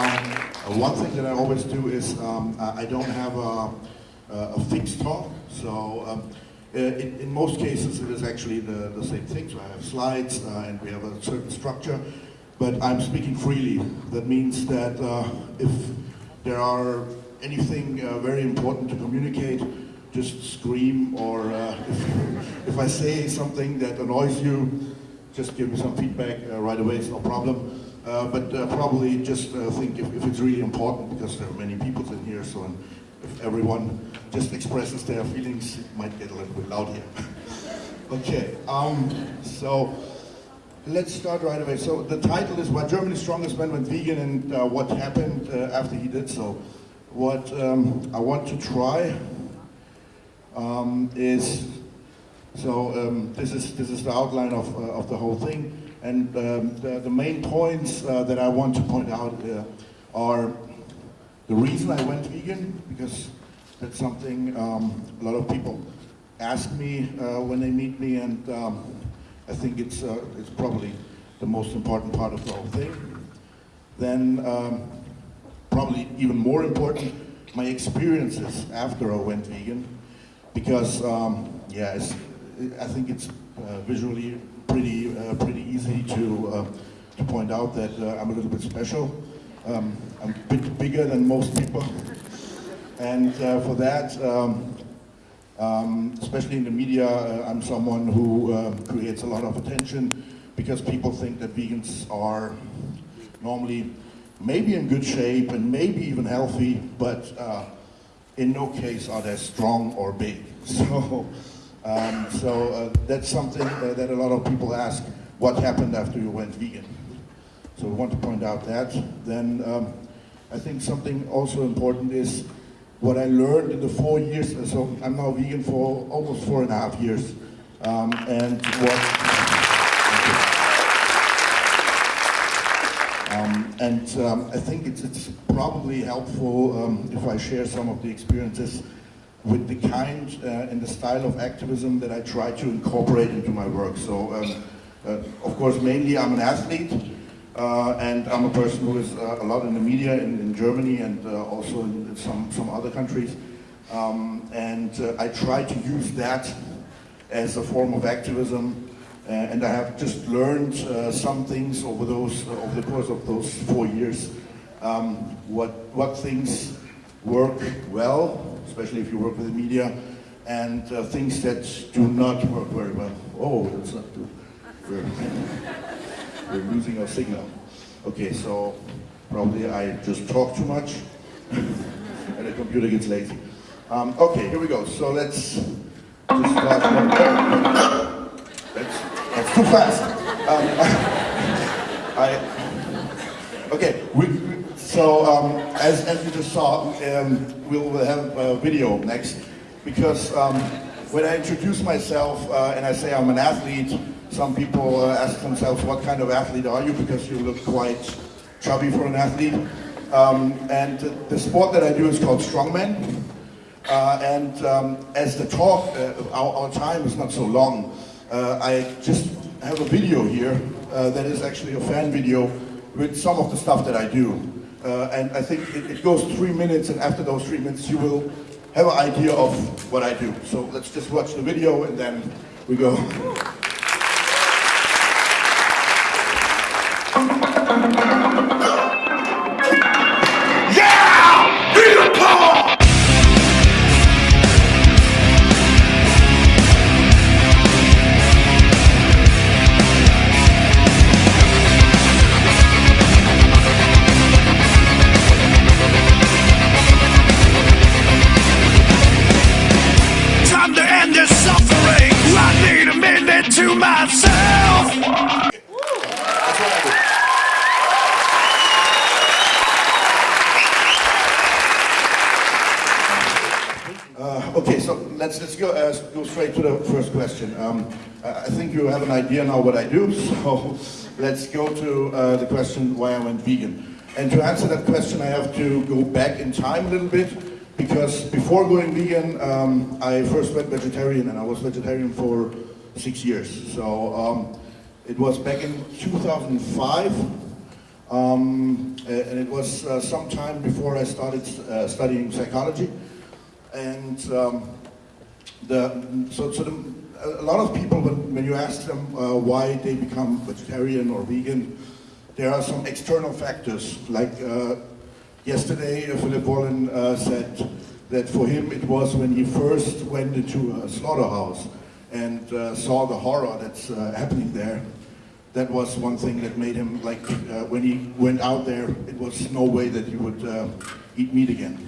Um, one thing that I always do is um, I don't have a, a fixed talk. So um, in, in, most cases it is actually the, the same thing. So I have slides uh, and we have a certain structure, but I'm speaking freely. That means that uh, if there are anything uh, very important to communicate, just scream or uh, if, if, I say something that annoys you, just give me some feedback uh, right away, it's no problem. Uh, but uh, probably just uh, think if, if, it's really important because there are many people in here, so if everyone just expresses their feelings, it might get a little bit loud here. okay, um, so let's start right away. So the title is Why Germany's Strongest Man Went Vegan and what happened after he did so. What um, I want to try um, is so um, this is this is the outline of uh, of the whole thing, and um, the, the main points uh, that I want to point out uh, are the reason I went vegan because that's something um, a lot of people ask me uh, when they meet me, and um, I think it's uh, it's probably the most important part of the whole thing. Then um, probably even more important, my experiences after I went vegan because um, yeah, I think it's uh, visually pretty uh, pretty easy to uh, to point out that uh, I'm a little bit special. Um, I'm a bit bigger than most people, and uh, for that. Um, um, especially in the media, uh, I'm someone who creates a lot of attention because people think that vegans are normally maybe in good shape and maybe even healthy, but in no case are they strong or big. So, um, so uh, that's something uh, that a lot of people ask, what happened after you went vegan? So we want to point out that. Then um, I think something also important is what I learned in the four years, so I'm now vegan for almost four and a half years. Um, and what Um, and um, I think it's, it's probably helpful um, if I share some of the experiences with the kind uh, and the style of activism that I try to incorporate into my work. So, um, uh, of course, mainly I'm an athlete, uh, and I'm a person who is uh, a lot in the media in, in Germany and uh, also in some, some other countries. Um, and uh, I try to use that as a form of activism and I have just learned some things over those over the course of those four years. Um, what what things work well, especially if you work with the media, and uh, things that do not work very well. Oh, that's not good. We're, we're losing our signal. Okay, so probably I just talk too much, and the computer gets lazy. Um, okay, here we go. So let's just start. Let's that's too fast. Um, I, okay, we, so um, as, as you just saw, um, we'll have a video next because um, when I introduce myself uh, and I say I'm an athlete, some people uh, ask themselves, what kind of athlete are you? Because you look quite chubby for an athlete. Um, and the sport that I do is called strongman. Uh, and um, as the talk, uh, our, our, time is not so long, uh, I just have a video here uh, that is actually a fan video with some of the stuff that I do. Uh, and I think it, it, goes three minutes, and after those three minutes, you will have an idea of what I do. So let's just watch the video, and then we go. have an idea now what I do, so let's go to uh, the question why I went vegan. And to answer that question, I have to go back in time a little bit, because before going vegan, um, I first went vegetarian, and I was vegetarian for six years. So um, it was back in 2005. Um, and it was uh, some time before I started uh, studying psychology. And um, the, so, so the, a lot of people, when, when you ask them uh, why they become vegetarian or vegan, there are some external factors. Like uh, yesterday, Philip Wollen uh, said that for him it was when he first went into a slaughterhouse and uh, saw the horror that's happening there that was one thing that made him like uh, when he went out there it was no way that he would uh, eat meat again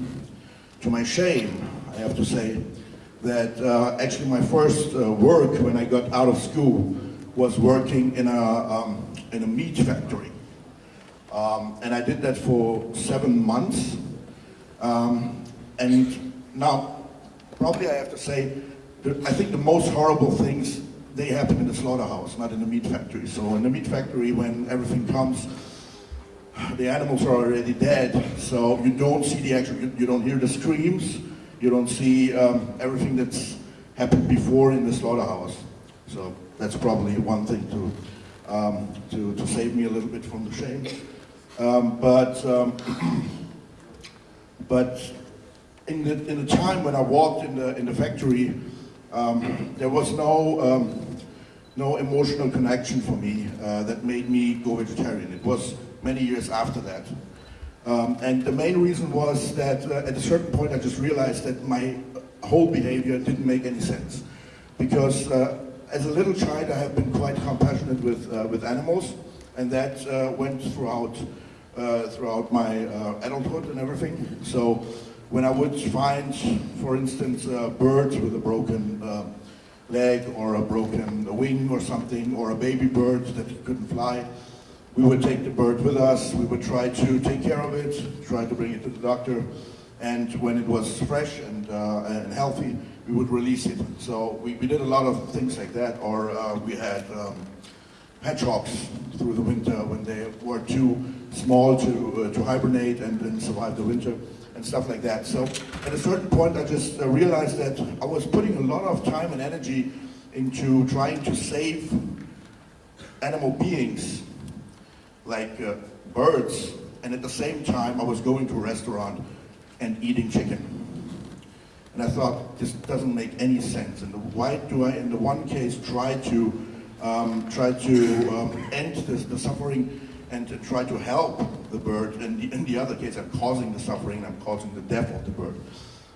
to my shame i have to say that uh, actually my first uh, work when i got out of school was working in a um, in a meat factory um, and i did that for seven months um, and now probably i have to say i think the most horrible things they happen in the slaughterhouse, not in the meat factory. So in the meat factory, when everything comes, the animals are already dead. So you don't see the actual, you, you don't hear the screams, you don't see um, everything that's happened before in the slaughterhouse. So that's probably one thing to, um, to, to save me a little bit from the shame. Um, but, um, but in the, in the time when I walked in the, in the factory, um, there was no, um, no emotional connection for me uh, that made me go vegetarian. It was many years after that. Um, and the main reason was that uh, at a certain point I just realized that my whole behavior didn't make any sense. Because uh, as a little child I have been quite compassionate with, uh, with animals and that uh, went throughout, uh, throughout my adulthood and everything. So when I would find, for instance, uh, birds with a broken uh, leg or a broken wing or something, or a baby bird that couldn't fly, we would take the bird with us, we would try to take care of it, try to bring it to the doctor, and when it was fresh and, uh, and healthy, we would release it. So we, we did a lot of things like that, or uh, we had um, hedgehogs through the winter when they were too small to, uh, to hibernate and then survive the winter and stuff like that. So at a certain point, I just uh, realized that I was putting a lot of time and energy into trying to save animal beings, like uh, birds, and at the same time, I was going to a restaurant and eating chicken. And I thought, this doesn't make any sense. And why do I, in the one case, try to um, try to um, end this, the suffering and to try to help the bird. And in, in the other case, I'm causing the suffering, I'm causing the death of the bird.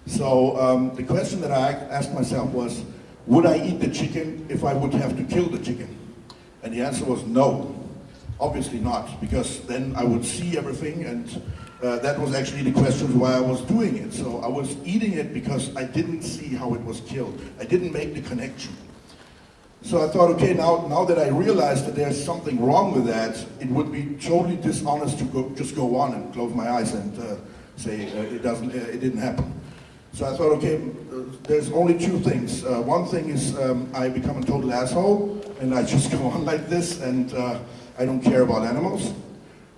So um, the question that I asked myself was, would I eat the chicken if I would have to kill the chicken? And the answer was no. Obviously not, because then I would see everything and uh, that was actually the question why I was doing it. So I was eating it because I didn't see how it was killed. I didn't make the connection. So I thought, okay, now, now that I realized that there's something wrong with that, it would be totally dishonest to go, just go on and close my eyes and uh, say uh, it doesn't, uh, it didn't happen. So I thought, okay, there's only two things. Uh, one thing is um, I become a total asshole and I just go on like this and uh, I don't care about animals.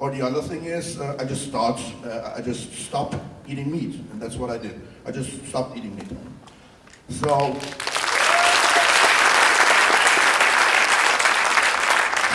Or the other thing is I just start, I just stop eating meat, and that's what I did. I just stopped eating meat. So.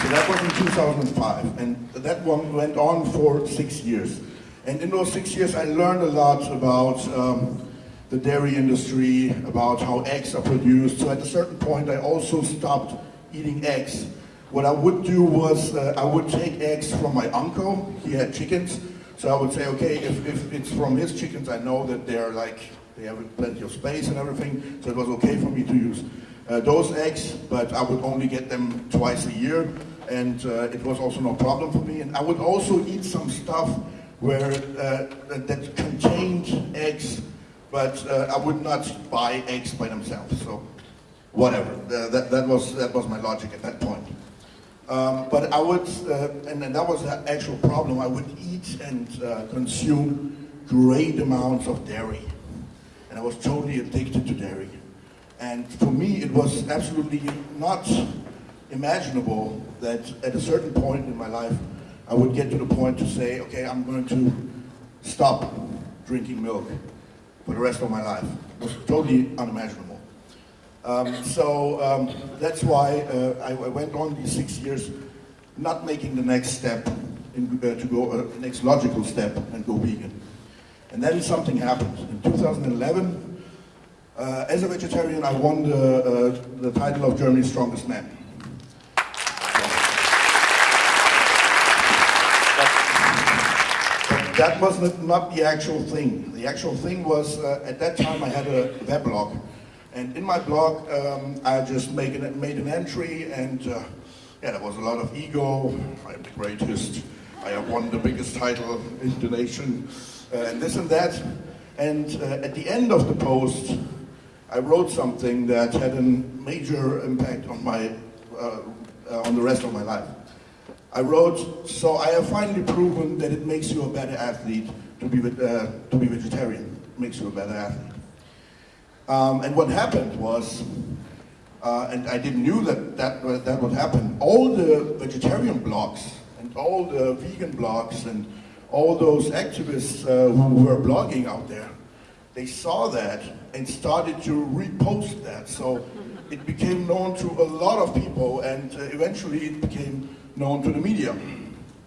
So that was in 2005, and that one went on for six years. And in those six years, I learned a lot about um, the dairy industry, about how eggs are produced. So at a certain point, I also stopped eating eggs. What I would do was uh, I would take eggs from my uncle. He had chickens. So I would say, okay, if, if it's from his chickens, I know that they're like, they have plenty of space and everything. So it was okay for me to use uh, those eggs, but I would only get them twice a year and uh, it was also no problem for me. And I would also eat some stuff where uh, that contained eggs, but uh, I would not buy eggs by themselves. So whatever, that, that, was, that was my logic at that point. Um, but I would, uh, and, and, that was the actual problem, I would eat and uh, consume great amounts of dairy. And I was totally addicted to dairy. And for me, it was absolutely not imaginable that at a certain point in my life, I would get to the point to say, okay, I'm going to stop drinking milk for the rest of my life. It was totally unimaginable. Um, so um, that's why uh, I, I, went on these six years not making the next step in, uh, to go uh, next logical step and go vegan. And then something happened. In 2011, uh, as a vegetarian, I won the, uh, the title of Germany's Strongest Man. that was not the actual thing. The actual thing was, uh, at that time I had a weblog. And in my blog, um, I just made an, made an entry and uh, yeah, there was a lot of ego. I'm the greatest. I have won the biggest title in the nation uh, and this and that. And uh, at the end of the post, I wrote something that had a major impact on my, uh, uh, on the rest of my life. I wrote, so I have finally proven that it makes you a better athlete to be, uh, to be vegetarian. Makes you a better athlete. Um, and what happened was, uh, and I didn't knew that that, that would happen, all the vegetarian blogs and all the vegan blogs and all those activists uh, who were blogging out there, they saw that and started to repost that. So it became known to a lot of people and uh, eventually it became known to the media.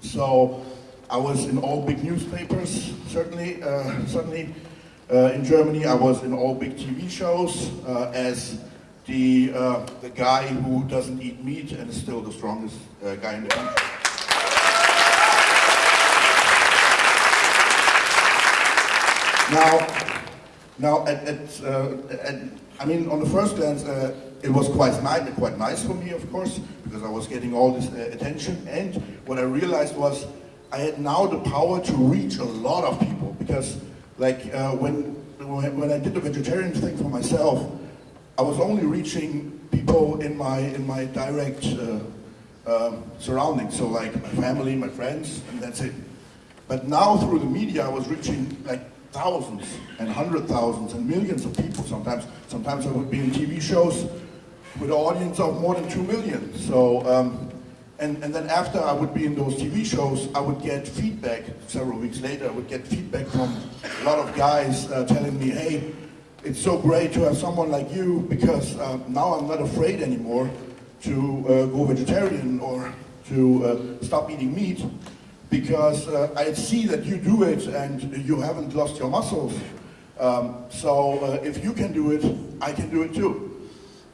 So I was in all big newspapers, certainly, uh, certainly in Germany. I was in all big TV shows uh, as the, uh, the guy who doesn't eat meat and is still the strongest uh, guy in the country. Now, now at, at, uh, at, I mean, on the first glance, it was quite nice, quite nice for me, of course, because I was getting all this uh, attention. And what I realized was I had now the power to reach a lot of people because, like, uh, when, when I did the vegetarian thing for myself, I was only reaching people in my in my direct uh, uh, surroundings, so like my family, my friends, and that's it. But now through the media, I was reaching like thousands and hundred thousands and millions of people. Sometimes, sometimes I would be in TV shows with an audience of more than two million. So, um, and, and then after I would be in those TV shows, I would get feedback several weeks later. I would get feedback from a lot of guys uh, telling me, hey, it's so great to have someone like you because uh, now I'm not afraid anymore to uh, go vegetarian or to uh, stop eating meat because uh, I see that you do it and you haven't lost your muscles. Um, so uh, if you can do it, I can do it too.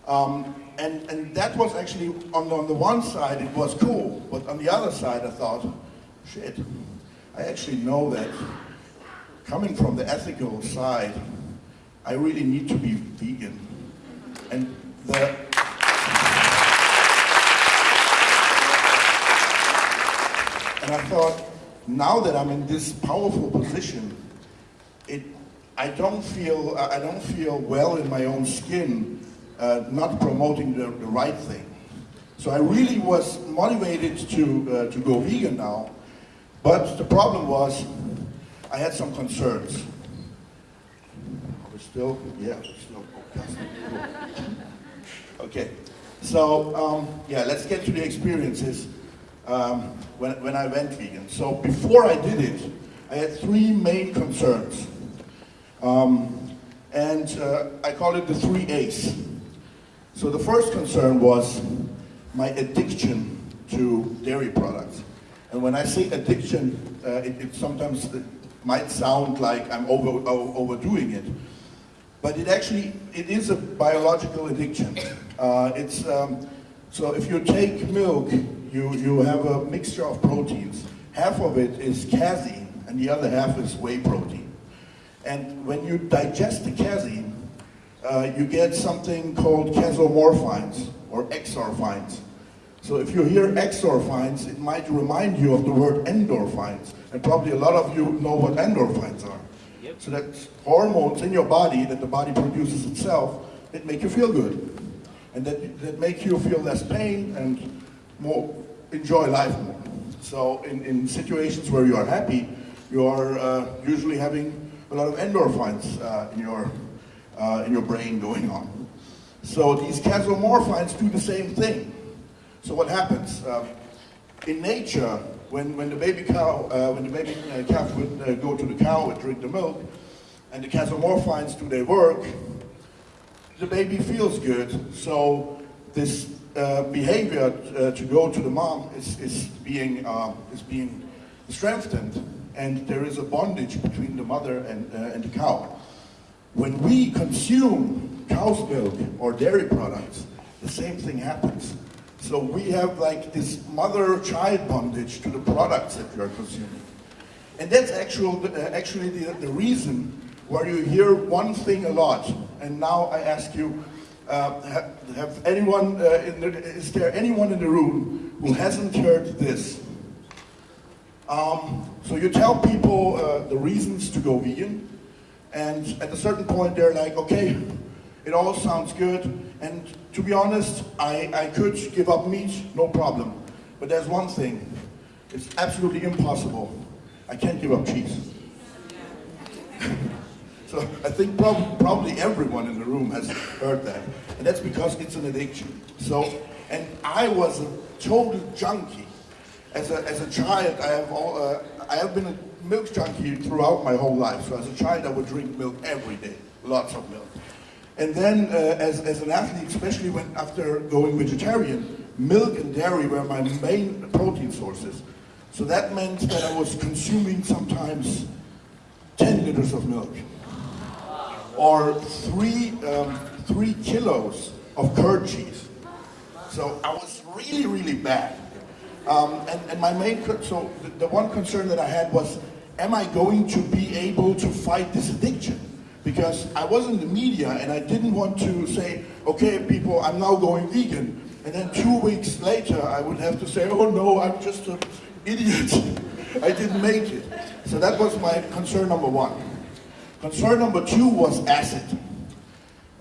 Um, and, and that was actually, on, on the one side, it was cool, but on the other side, I thought, shit, I actually know that coming from the ethical side, I really need to be vegan. And the, and I thought, now that I'm in this powerful position, it, I don't feel, I don't feel well in my own skin uh, not promoting the, the, right thing. So I really was motivated to, uh, to go vegan now, but the problem was I had some concerns. We're still, yeah, we're still. Okay, so um, yeah, let's get to the experiences um, when, when I went vegan. So before I did it, I had three main concerns. Um, and uh, I call it the three A's. So the first concern was my addiction to dairy products. And when I say addiction, uh, it, it, sometimes it might sound like I'm over, overdoing it. But it actually, it is a biological addiction. Uh, it's, um, so if you take milk, you, you have a mixture of proteins. Half of it is casein, and the other half is whey protein. And when you digest the casein, uh, you get something called casomorphins or exorphins. So if you hear exorphins, it might remind you of the word endorphins. And probably a lot of you know what endorphins are. Yep. So that's hormones in your body that the body produces itself that make you feel good. And that, that make you feel less pain and more enjoy life more. So in, in situations where you are happy, you are uh, usually having a lot of endorphins uh, in your uh, in your brain going on. So these casomorphins do the same thing. So what happens? Uh, in nature, when, when the baby cow, uh, when the baby uh, calf would uh, go to the cow and drink the milk, and the casomorphins do their work, the baby feels good. So this uh, behavior to go to the mom is, is being, is being strengthened and there is a bondage between the mother and, and the cow. When we consume cow's milk or dairy products, the same thing happens. So we have like this mother-child bondage to the products that we are consuming. And that's actual, uh, actually the, the reason why you hear one thing a lot. And now I ask you, uh, have, have, anyone, uh, the, is there anyone in the room who hasn't heard this? Um, so you tell people uh, the reasons to go vegan, and at a certain point they're like, okay, it all sounds good, and to be honest, I, I could give up meat, no problem. But there's one thing, it's absolutely impossible. I can't give up cheese. so I think prob probably everyone in the room has heard that. And that's because it's an addiction. So, and I was a total junkie. As a, as a child, I have, all, uh, I have been a milk junkie throughout my whole life. So as a child, I would drink milk every day, lots of milk. And then uh, as, as an athlete, especially when after going vegetarian, milk and dairy were my main protein sources. So that meant that I was consuming sometimes 10 liters of milk or three, um, three kilos of curd cheese. So I was really, really bad. Um, and, and my main, so the, the one concern that I had was, am I going to be able to fight this addiction? because I was in the media and I didn't want to say, okay, people, I'm now going vegan. And then two weeks later, I would have to say, oh no, I'm just an idiot. I didn't make it. So that was my concern number one. Concern number two was acid.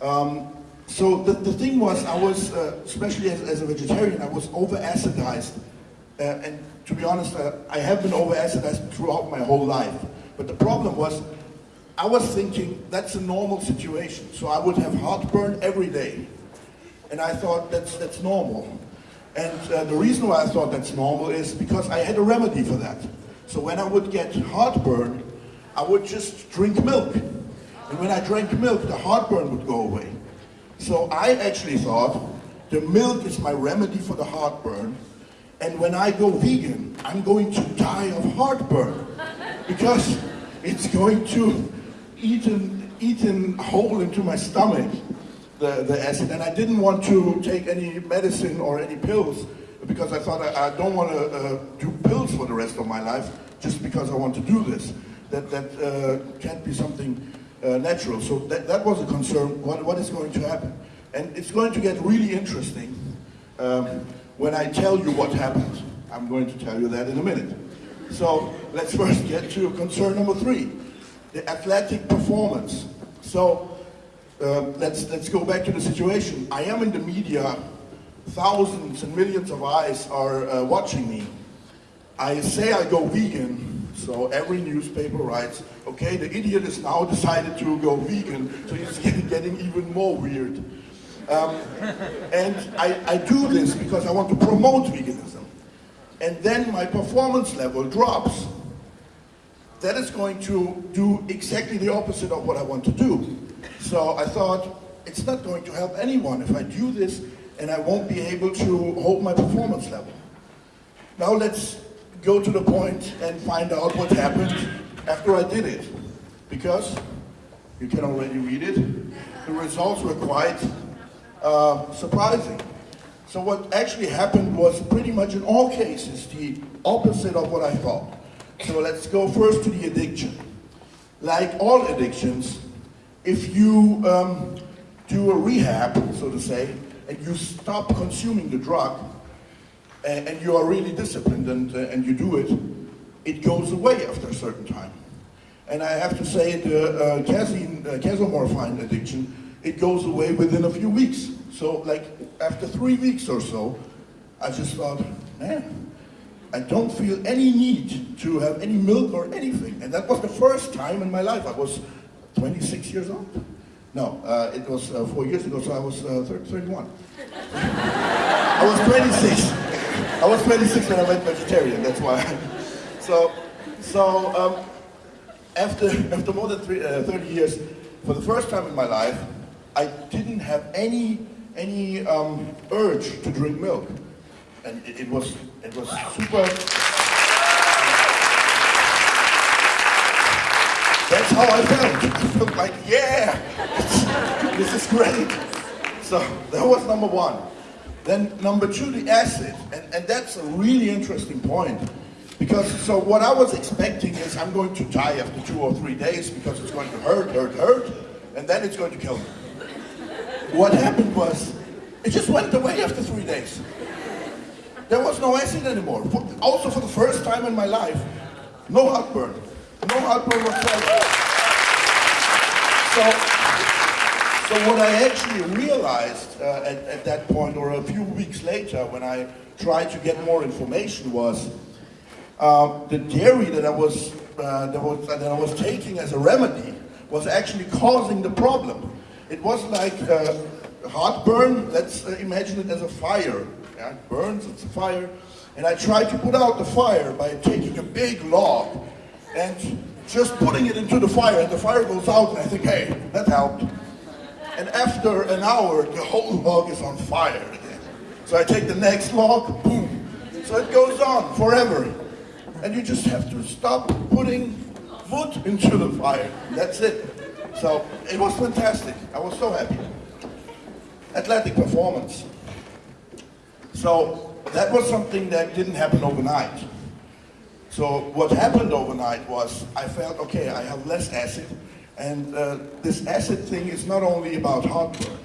Um, so the, the thing was, I was, uh, especially as, as, a vegetarian, I was over-acidized. Uh, and to be honest, uh, I have been over-acidized throughout my whole life. But the problem was, I was thinking that's a normal situation. So I would have heartburn every day. And I thought that's, that's normal. And uh, the reason why I thought that's normal is because I had a remedy for that. So when I would get heartburn, I would just drink milk. And when I drank milk, the heartburn would go away. So I actually thought the milk is my remedy for the heartburn. And when I go vegan, I'm going to die of heartburn. Because it's going to eaten, eaten whole into my stomach, the, the acid, and I didn't want to take any medicine or any pills because I thought I, I don't want to uh, do pills for the rest of my life just because I want to do this. That, that uh, can't be something uh, natural. So that, that was a concern, what, what is going to happen? And it's going to get really interesting um, when I tell you what happened. I'm going to tell you that in a minute. So let's first get to concern number three the athletic performance. So uh, let's, let's go back to the situation. I am in the media, thousands and millions of eyes are uh, watching me. I say I go vegan, so every newspaper writes, okay, the idiot has now decided to go vegan, so he's getting even more weird. Um, and I, I do this because I want to promote veganism. And then my performance level drops that is going to do exactly the opposite of what I want to do. So I thought, it's not going to help anyone if I do this and I won't be able to hold my performance level. Now let's go to the point and find out what happened after I did it. Because, you can already read it, the results were quite uh, surprising. So what actually happened was pretty much in all cases the opposite of what I thought. So let's go first to the addiction. Like all addictions, if you um, do a rehab, so to say, and you stop consuming the drug, and, and you are really disciplined and, uh, and you do it, it goes away after a certain time. And I have to say the uh, casein, uh, casomorphin addiction, it goes away within a few weeks. So like after three weeks or so, I just thought, man, I don't feel any need to have any milk or anything. And that was the first time in my life. I was 26 years old. No, uh, it was uh, four years ago, so I was uh, 31. I was 26. I was 26 when I went vegetarian, that's why. so, so um, after, after more than three, uh, 30 years, for the first time in my life, I didn't have any, any um, urge to drink milk and it, it was it was super. That's how I felt. I felt like, yeah, this is great. So that was number one. Then number two, the acid. And, and that's a really interesting point. Because, so what I was expecting is I'm going to die after two or three days because it's going to hurt, hurt, hurt, and then it's going to kill me. What happened was, it just went away after three days. There was no acid anymore. Also for the first time in my life, no heartburn. No heartburn whatsoever. So, so what I actually realized uh, at, at that point, or a few weeks later, when I tried to get more information, was uh, the dairy that I was uh, that was that I was taking as a remedy was actually causing the problem. It was like uh, heartburn. Let's uh, imagine it as a fire. Yeah, it burns. It's a fire, and I tried to put out the fire by taking a big log and just putting it into the fire, and the fire goes out, and I think, hey, that helped. And after an hour, the whole log is on fire again. So I take the next log, boom. So it goes on forever. And you just have to stop putting wood into the fire. That's it. So it was fantastic. I was so happy. Athletic performance. So that was something that didn't happen overnight. So what happened overnight was I felt, okay, I have less acid. And uh, this acid thing is not only about heartburn.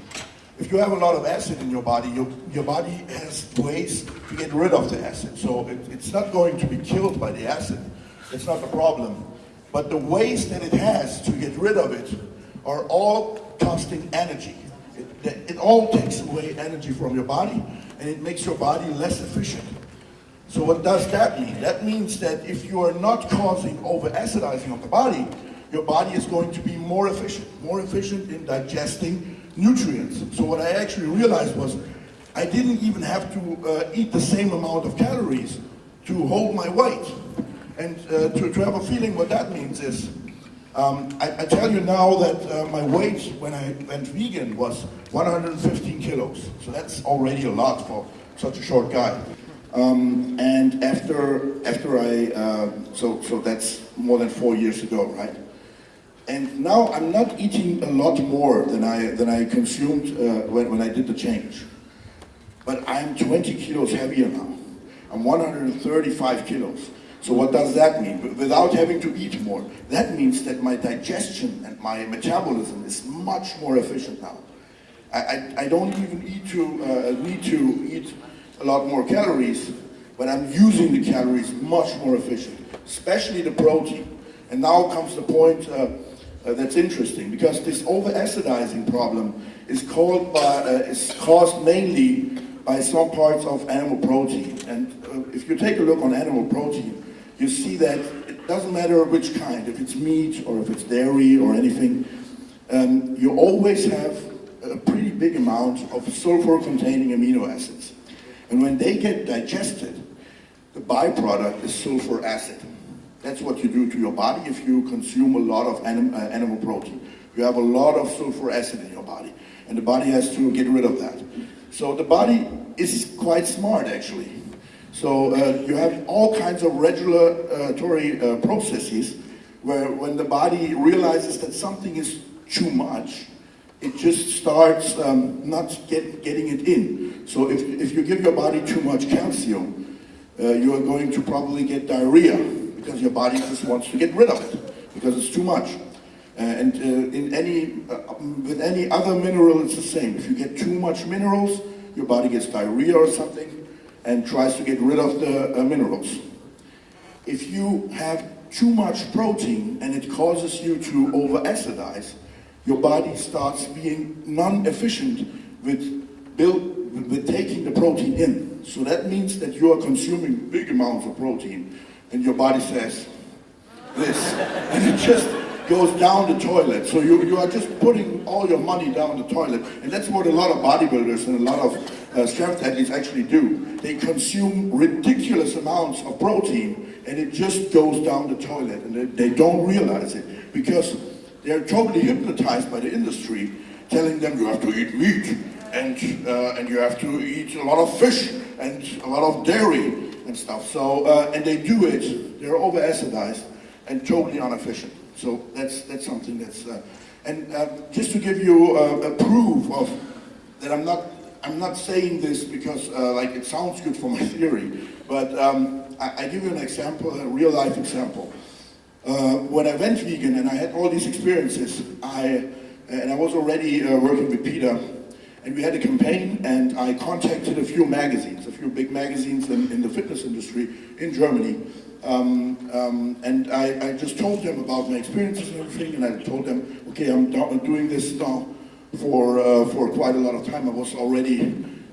If you have a lot of acid in your body, your, your body has ways to get rid of the acid. So it, it's not going to be killed by the acid. It's not the problem. But the ways that it has to get rid of it are all costing energy. It, it all takes away energy from your body and it makes your body less efficient. So what does that mean? That means that if you are not causing over-acidizing of the body, your body is going to be more efficient, more efficient in digesting nutrients. So what I actually realized was I didn't even have to uh, eat the same amount of calories to hold my weight. And uh, to, to have a feeling what that means is, um, I, I tell you now that uh, my weight when I went vegan was 115 kilos. So that's already a lot for such a short guy. Um, and after after I uh, so so that's more than four years ago, right? And now I'm not eating a lot more than I than I consumed uh, when when I did the change. But I'm 20 kilos heavier now. I'm 135 kilos. So what does that mean? Without having to eat more, that means that my digestion and my metabolism is much more efficient now. I, I, I don't even need to, uh, need to eat a lot more calories, but I'm using the calories much more efficient, especially the protein. And now comes the point uh, uh, that's interesting, because this over-acidizing problem is, called by, uh, is caused mainly by some parts of animal protein. And uh, if you take a look on animal protein, you see that it doesn't matter which kind, if it's meat or if it's dairy or anything, um, you always have a pretty big amount of sulfur-containing amino acids. And when they get digested, the byproduct is sulfur acid. That's what you do to your body if you consume a lot of anim uh, animal protein. You have a lot of sulfur acid in your body, and the body has to get rid of that. So the body is quite smart, actually. So uh, you have all kinds of regulatory uh, processes where when the body realizes that something is too much, it just starts um, not get, getting it in. So if, if you give your body too much calcium, uh, you are going to probably get diarrhea because your body just wants to get rid of it because it's too much. Uh, and uh, in any, uh, with any other mineral, it's the same. If you get too much minerals, your body gets diarrhea or something and tries to get rid of the uh, minerals. If you have too much protein and it causes you to over-acidize, your body starts being non-efficient with, with taking the protein in. So that means that you are consuming big amounts of protein and your body says this. And it just goes down the toilet. So you, you are just putting all your money down the toilet. And that's what a lot of bodybuilders and a lot of uh, strength athletes actually do. They consume ridiculous amounts of protein and it just goes down the toilet and they, they don't realize it because they're totally hypnotized by the industry telling them you have to eat meat and, uh, and you have to eat a lot of fish and a lot of dairy and stuff. So, uh, and they do it, they're over-acidized and totally inefficient. So that's, that's something that's, uh, and uh, just to give you uh, a proof of that I'm not, I'm not saying this because uh, like it sounds good for my theory, but um, I, I give you an example, a real life example. Uh, when I went vegan and I had all these experiences, I, and I was already working with Peter, and we had a campaign and I contacted a few magazines, a few big magazines in, in the fitness industry in Germany. Um, um, and I, I, just told them about my experiences and everything, and I told them, okay, I'm, doing this now for, uh, for quite a lot of time. I was already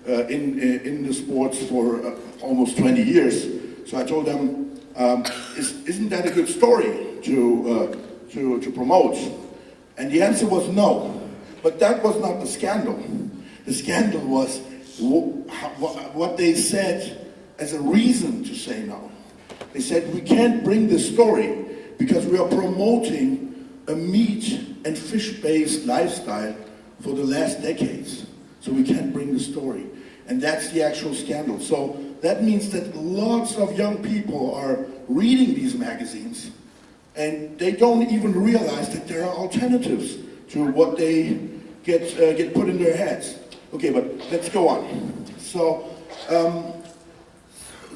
uh, in, in the sports for uh, almost 20 years. So I told them, um, is, not that a good story to, uh, to, to promote? And the answer was no. But that was not the scandal. The scandal was what they said as a reason to say no. They said, we can't bring this story because we are promoting a meat and fish-based lifestyle for the last decades. So we can't bring the story. And that's the actual scandal. So that means that lots of young people are reading these magazines and they don't even realize that there are alternatives to what they get, uh, get put in their heads. Okay, but let's go on. So, um,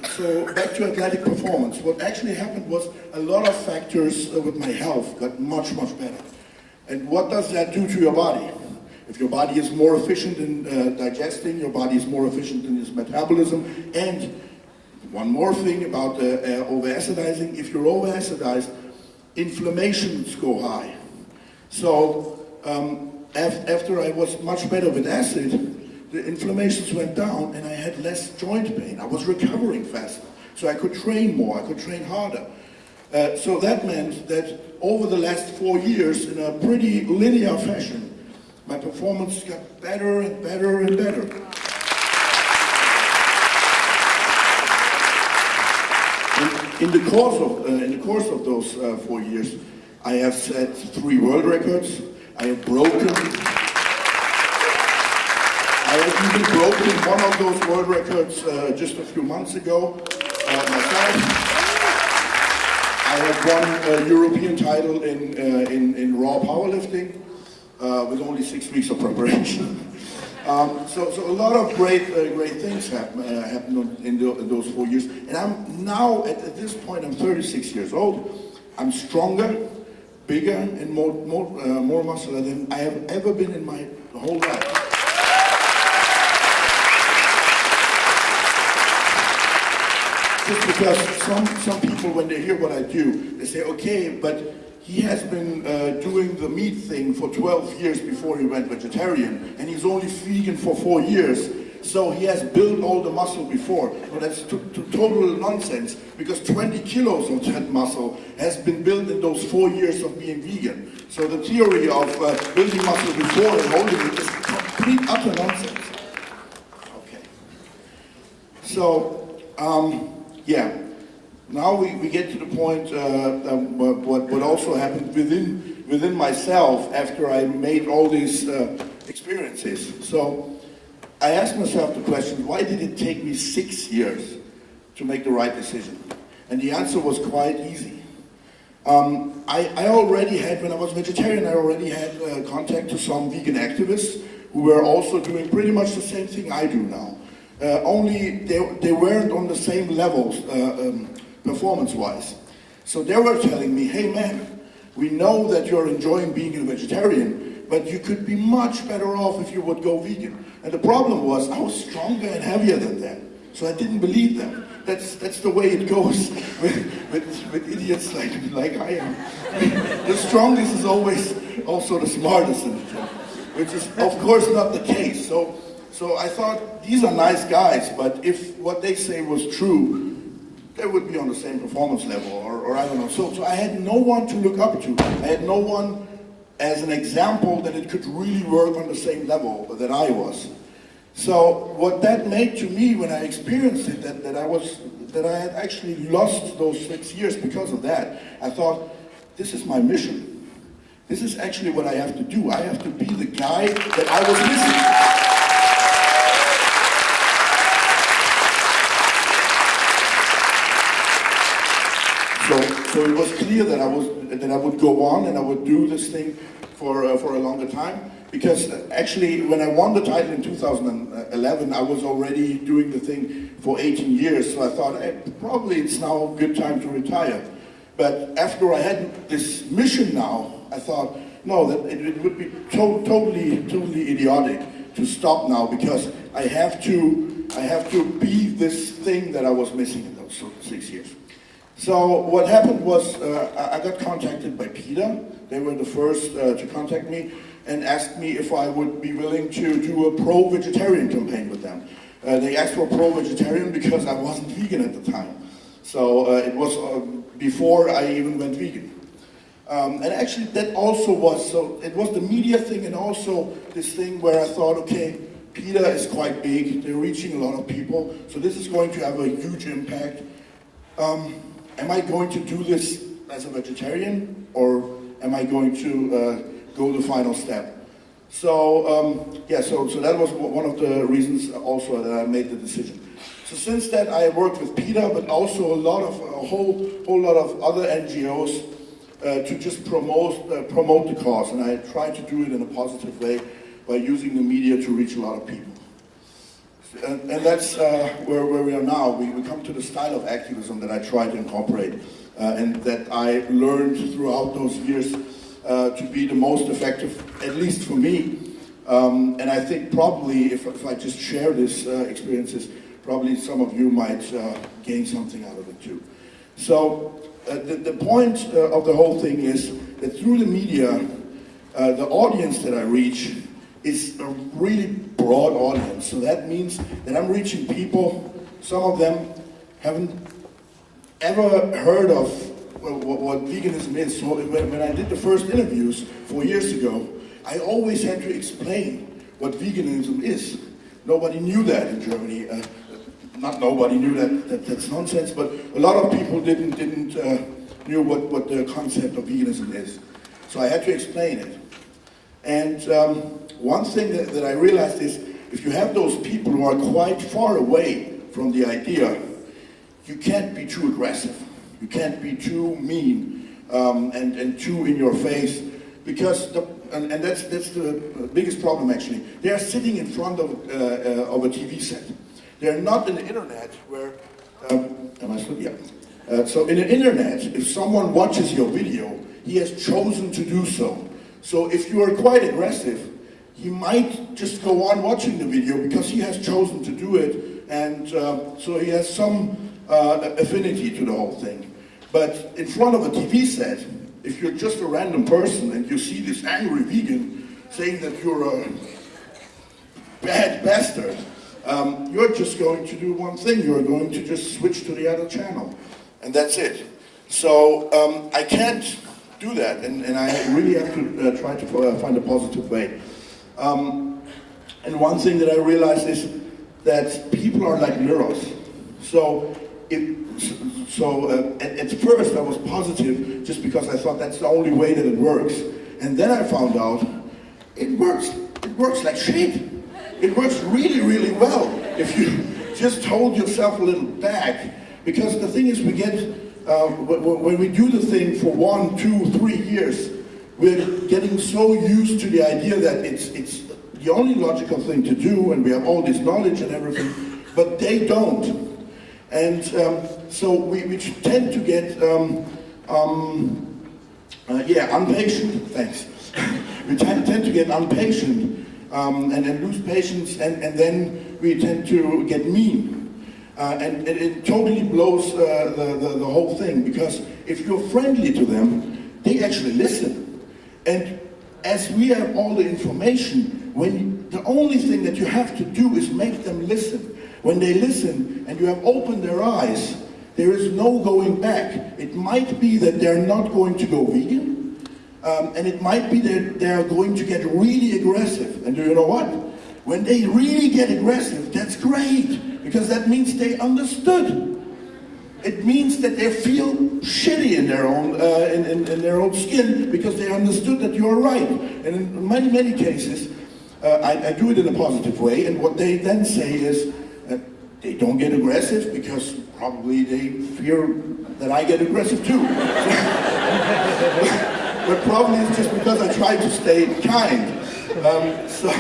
so back to athletic performance. What actually happened was a lot of factors uh, with my health got much, much better. And what does that do to your body? If your body is more efficient in uh, digesting, your body is more efficient in its metabolism, and one more thing about uh, uh, over-acidizing, if you're over-acidized, inflammations go high. So um, af after I was much better with acid, the inflammations went down and I had less joint pain. I was recovering faster. So I could train more, I could train harder. Uh, so that meant that over the last four years, in a pretty linear fashion, my performance got better and better and better. In, in the course of uh, in the course of those uh, four years, I have set three world records. I have broken I have even broken one of those world records uh, just a few months ago uh, myself. I have won a European title in, uh, in, in raw powerlifting uh, with only six weeks of preparation. um, so, so a lot of great, uh, great things happen, uh, happened in, the, in, those four years. And I'm now, at, at, this point, I'm 36 years old. I'm stronger, bigger, and more, more, more muscular than I have ever been in my whole life. Just because some, some people, when they hear what I do, they say, okay, but he has been uh, doing the meat thing for 12 years before he went vegetarian, and he's only vegan for four years, so he has built all the muscle before. Well, that's total nonsense, because 20 kilos of that muscle has been built in those four years of being vegan. So the theory of uh, building muscle before and holding it is complete utter nonsense. Okay. So, um, yeah. Now we, we get to the point uh, um, what, what also happened within, within myself after I made all these uh, experiences. So I asked myself the question, why did it take me six years to make the right decision? And the answer was quite easy. Um, I, I, already had, when I was vegetarian, I already had uh, contact to some vegan activists who were also doing pretty much the same thing I do now. Uh, only they, they weren't on the same levels uh, um, performance-wise. So they were telling me, hey man, we know that you're enjoying being a vegetarian, but you could be much better off if you would go vegan. And the problem was, I was stronger and heavier than them. So I didn't believe them. That's, that's the way it goes with, with, with idiots like, like I am. the strongest is always also the smartest, which is of course not the case. So so I thought, these are nice guys, but if what they say was true, they would be on the same performance level, or, or I don't know. So, so I had no one to look up to. I had no one as an example that it could really work on the same level that I was. So what that made to me when I experienced it, that, that I was, that I had actually lost those six years because of that, I thought, this is my mission. This is actually what I have to do. I have to be the guy that I was missing. So, it was clear that I was that I would go on and I would do this thing for uh, for a longer time because uh, actually when I won the title in 2011 I was already doing the thing for 18 years so I thought hey, probably it's now a good time to retire but after I had this mission now I thought no that it, it would be to totally totally idiotic to stop now because I have to I have to be this thing that I was missing in those six years. So what happened was uh, I got contacted by PETA. They were the first uh, to contact me and asked me if I would be willing to do a pro-vegetarian campaign with them. Uh, they asked for pro-vegetarian because I wasn't vegan at the time. So uh, it was uh, before I even went vegan. Um, and actually that also was, so it was the media thing and also this thing where I thought, okay, PETA is quite big, they're reaching a lot of people, so this is going to have a huge impact. Um, am I going to do this as a vegetarian or am I going to uh, go the final step? So um, yeah, so, so that was one of the reasons also that I made the decision. So since then I worked with PETA, but also a lot of, a whole, whole lot of other NGOs uh, to just promote, uh, promote the cause. And I try to do it in a positive way by using the media to reach a lot of people. And, and that's uh, where, where we are now. We, we come to the style of activism that I try to incorporate uh, and that I learned throughout those years uh, to be the most effective, at least for me. Um, and I think probably if, if I just share these uh, experiences, probably some of you might gain something out of it too. So uh, the, the point uh, of the whole thing is that through the media, uh, the audience that I reach is a really broad audience. So that means that I'm reaching people, some of them haven't ever heard of what, what veganism is. So when, when I did the first interviews four years ago, I always had to explain what veganism is. Nobody knew that in Germany. Uh, not nobody knew that, that, that's nonsense, but a lot of people didn't didn't uh, knew what, what the concept of veganism is. So I had to explain it. And um, one thing that, that I realized is if you have those people who are quite far away from the idea, you can't be too aggressive. You can't be too mean um, and, and too in your face because the, and, and, that's, that's the biggest problem actually. They are sitting in front of, uh, uh, of a TV set. They're not in the internet where, um, am I still, yeah. Uh, so in the internet, if someone watches your video, he has chosen to do so. So if you are quite aggressive, he might just go on watching the video because he has chosen to do it and uh, so he has some uh, affinity to the whole thing. But in front of a TV set, if you're just a random person and you see this angry vegan saying that you're a bad bastard, um, you're just going to do one thing. You're going to just switch to the other channel. And that's it. So um, I can't do that. And, and I really have to uh, try to uh, find a positive way. Um, and one thing that I realized is that people are like mirrors. So, it, so uh, at, at, first I was positive just because I thought that's the only way that it works. And then I found out it works. It works like shit. It works really, really well if you just hold yourself a little back. Because the thing is, we get, uh, when we do the thing for one, two, three years, we're getting so used to the idea that it's, it's the only logical thing to do, and we have all this knowledge and everything, but they don't. And um, so we, we, tend to get, um, um, uh, yeah, impatient, thanks. we tend, tend to get impatient um, and then lose patience, and, and then we tend to get mean. Uh, and, and, it totally blows uh, the, the, the, whole thing, because if you're friendly to them, they actually listen. And as we have all the information, when the only thing that you have to do is make them listen. When they listen and you have opened their eyes, there is no going back. It might be that they're not going to go vegan, um, and it might be that they're going to get really aggressive. And do you know what? When they really get aggressive, that's great, because that means they understood. It means that they feel shitty in their own uh, in, in, in, their own skin because they understood that you're right. And in many many cases, uh, I, I, do it in a positive way. And what they then say is, they don't get aggressive because probably they fear that I get aggressive too. but probably it's just because I try to stay kind. Um, so,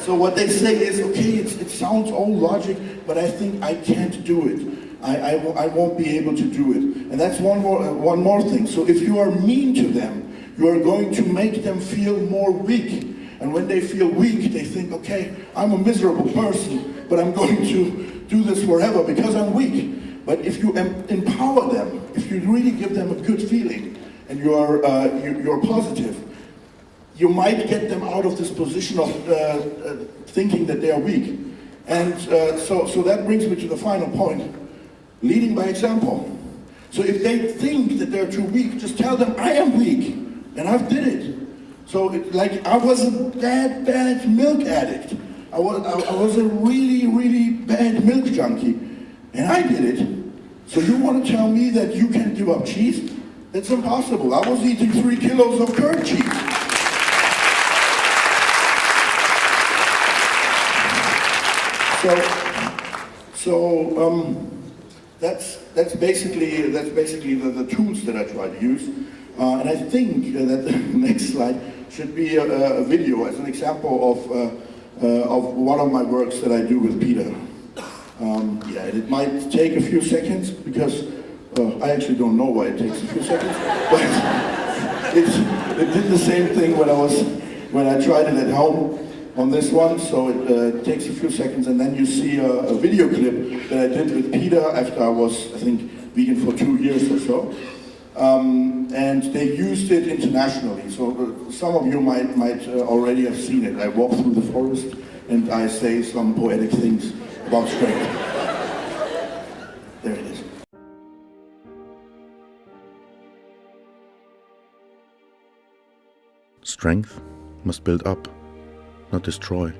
so what they say is, okay, it sounds all logic, but I think I can't do it. I, I, I, won't be able to do it. And that's one more, uh, one more thing. So if you are mean to them, you are going to make them feel more weak. And when they feel weak, they think, okay, I'm a miserable person, but I'm going to do this forever because I'm weak. But if you empower them, if you really give them a good feeling, and you're, uh, you, are positive, you might get them out of this position of uh, uh, thinking that they are weak. And uh, so, so that brings me to the final point leading by example. So if they think that they're too weak, just tell them, I am weak, and I've did it. So it, like, I was a bad, bad milk addict. I was, I, I was a really, really bad milk junkie, and I did it. So you want to tell me that you can give up cheese? It's impossible. I was eating three kilos of curd cheese. So, so um, that's that's basically that's basically the, the tools that I try to use. Uh, and I think uh, that the next slide should be a, a video as an example of uh, uh, of one of my works that I do with PETA. Um, yeah, it might take a few seconds because uh, I actually don't know why it takes a few seconds, but it, it did the same thing when I was when I tried it at home on this one, so it uh, takes a few seconds and then you see a, a, video clip that I did with PETA after I was, I think, vegan for two years or so. Um, and they used it internationally, so uh, some of you might, might uh, already have seen it. I walk through the forest and I say some poetic things about strength. There it is. Strength must build up not destroy.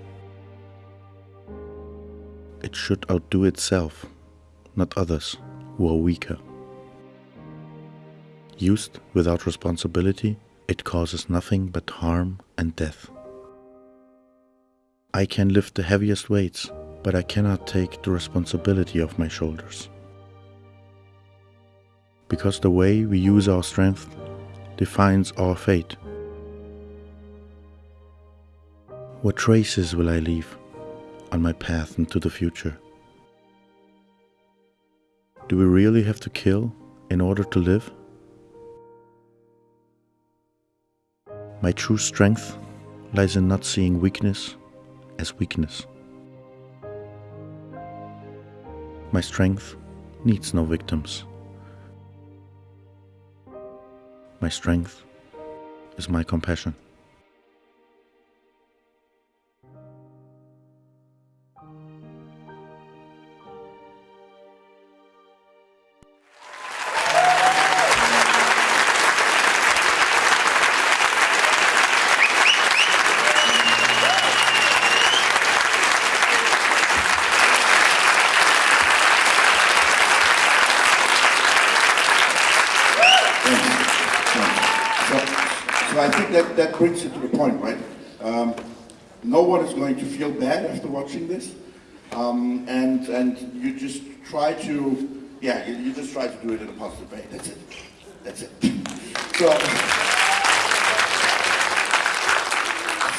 It should outdo itself, not others who are weaker. Used without responsibility, it causes nothing but harm and death. I can lift the heaviest weights, but I cannot take the responsibility off my shoulders. Because the way we use our strength defines our fate. What traces will I leave on my path into the future? Do we really have to kill in order to live? My true strength lies in not seeing weakness as weakness. My strength needs no victims. My strength is my compassion. That that brings it to the point, right? Um, no one is going to feel bad after watching this. Um, and, and you just try to, yeah, you, you, just try to do it in a positive way. That's it. That's it. So,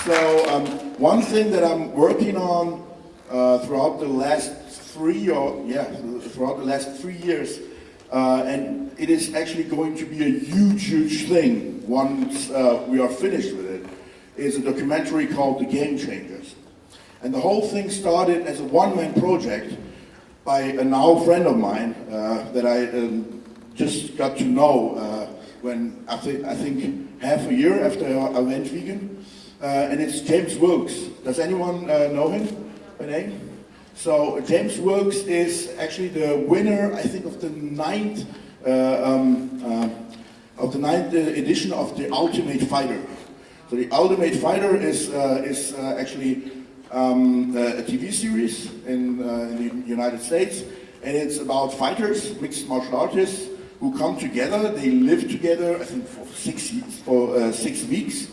so um, one thing that I'm working on uh, throughout the last three or, yeah, throughout the last three years, uh, and it is actually going to be a huge, huge thing once uh, we are finished with it, is a documentary called The Game Changers. And the whole thing started as a one-man project by a now friend of mine uh, that I um, just got to know uh, when I, th I, think half a year after I went vegan. Uh, and it's James Wilks. Does anyone uh, know him by name? So James Wilks is actually the winner, I think, of the ninth uh, um, of the ninth edition of the Ultimate Fighter. So the Ultimate Fighter is, uh, is uh, actually um, a TV series in, uh, in, the United States, and it's about fighters, mixed martial artists, who come together. They live together, I think, for six for uh, six weeks.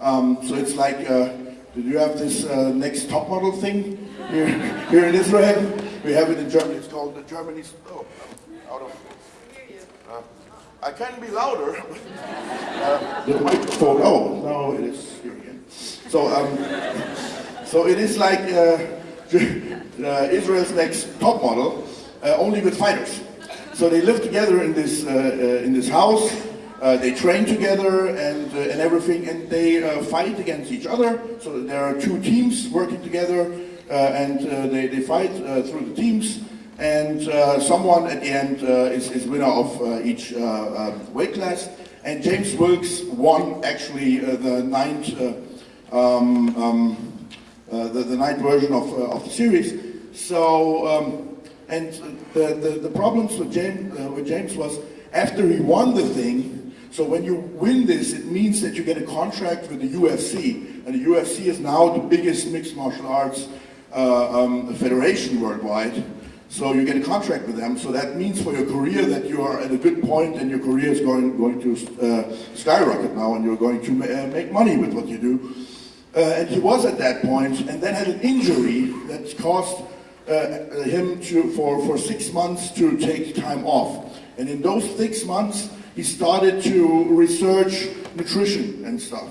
Um, so it's like, uh, did you have this uh, next top model thing here, here in Israel? we have it in Germany. It's called the Germany's. Oh, out of. I can be louder. uh, the microphone. Oh, no, it is here again. So, um, so it is like uh, uh, Israel's next top model, uh, only with fighters. So they live together in this uh, in this house. They train together and and everything, and they fight against each other. So there are two teams working together, and they they fight through the teams. And uh, someone at the end uh, is, is winner of uh, each uh, um, weight class. And James Wilks won actually uh, the ninth uh, um, um, the, the night version of, of the series. So, um, and the, the, the problems with James, with James was after he won the thing, so when you win this, it means that you get a contract with the UFC. And the UFC is now the biggest mixed martial arts um, federation worldwide. So you get a contract with them. So that means for your career that you are at a good point and your career is going, going to uh, skyrocket now and you're going to ma- uh, make money with what you do. Uh, and he was at that point, and then had an injury that caused uh, him to, for, for six months to take time off. And in those six months, he started to research nutrition and stuff.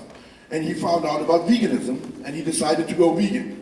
And he found out about veganism, and he decided to go vegan.